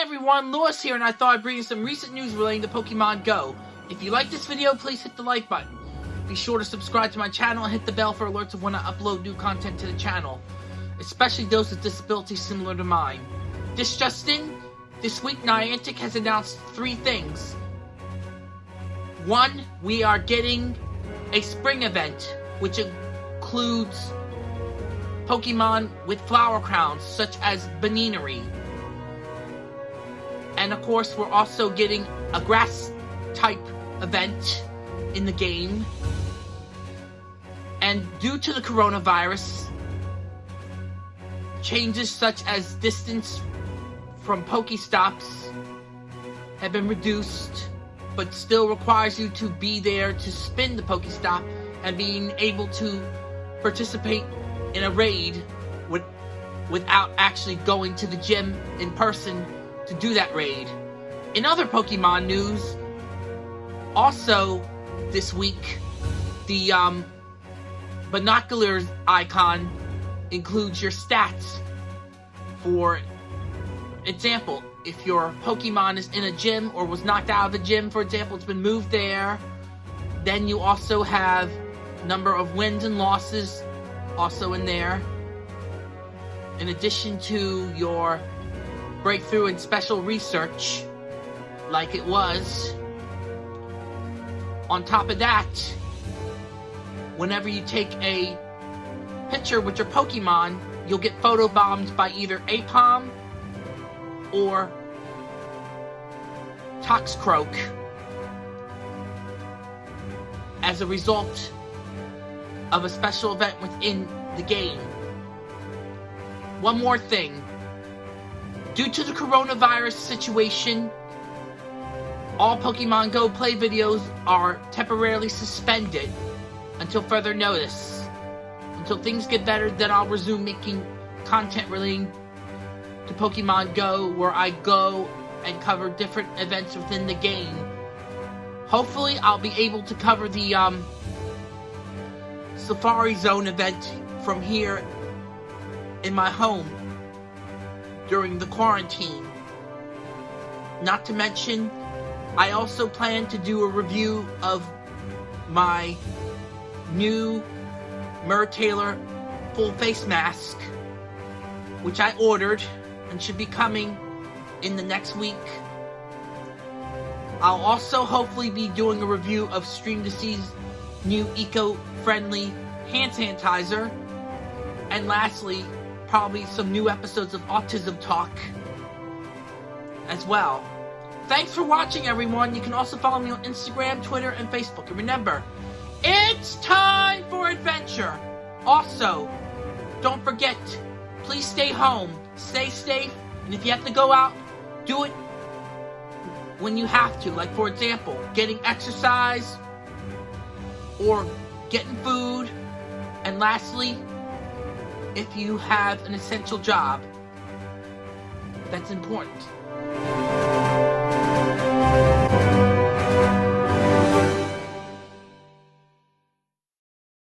Everyone, Lewis here, and I thought I'd bring you some recent news relating to Pokemon Go. If you like this video, please hit the like button. Be sure to subscribe to my channel and hit the bell for alerts when I upload new content to the channel, especially those with disabilities similar to mine. This just in, this week Niantic has announced three things. One, we are getting a spring event, which includes Pokemon with flower crowns, such as Buneary. And of course, we're also getting a grass type event in the game. And due to the coronavirus, changes such as distance from Pokestops have been reduced, but still requires you to be there to spin the Pokestop and being able to participate in a raid with, without actually going to the gym in person to do that raid. In other Pokemon news, also this week, the um, binoculars icon includes your stats. For example, if your Pokemon is in a gym or was knocked out of the gym, for example, it's been moved there, then you also have number of wins and losses also in there. In addition to your breakthrough in special research, like it was. On top of that, whenever you take a picture with your Pokemon, you'll get photobombed by either Aipom or Toxicroak as a result of a special event within the game. One more thing. Due to the coronavirus situation, all Pokemon Go play videos are temporarily suspended until further notice. Until things get better, then I'll resume making content relating to Pokemon Go where I go and cover different events within the game. Hopefully, I'll be able to cover the um, Safari Zone event from here in my home during the quarantine. Not to mention, I also plan to do a review of my new Mer Taylor full face mask, which I ordered and should be coming in the next week. I'll also hopefully be doing a review of Stream to Sea's new eco-friendly hand sanitizer. And lastly, probably some new episodes of Autism Talk as well. Thanks for watching, everyone. You can also follow me on Instagram, Twitter, and Facebook. And remember, it's time for adventure. Also, don't forget, please stay home, stay safe, and if you have to go out, do it when you have to. Like, for example, getting exercise or getting food. And lastly, if you have an essential job, that's important.